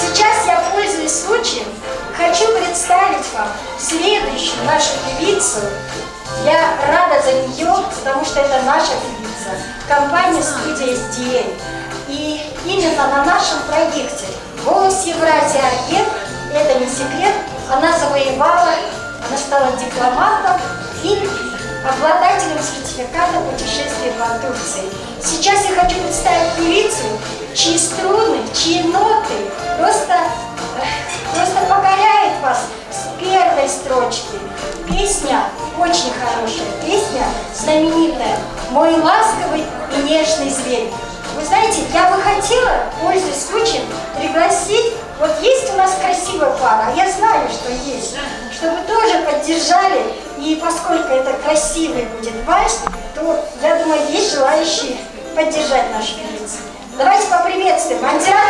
Сейчас я, пользуясь случаем, хочу представить вам следующую нашу певицу. Я рада за нее, потому что это наша певица. Компания «Студия SDL». И именно на нашем проекте «Голос Евразии Агент» это не секрет, она завоевала, она стала дипломатом и обладателем сертификата путешествия по Турции. Сейчас я хочу представить певицу, чьи струны, чьи ноты просто, э, просто покоряет вас с первой строчки. Песня очень хорошая, песня знаменитая «Мой ласковый и нежный зверь». Вы знаете, я бы хотела, пользуясь случаем, пригласить, вот есть у нас красивая пара, а я знаю, что есть, чтобы тоже поддержали, и поскольку это красивый будет вальс, то, я думаю, есть желающие поддержать нашу певицу. Давайте поприветствуем Распаева!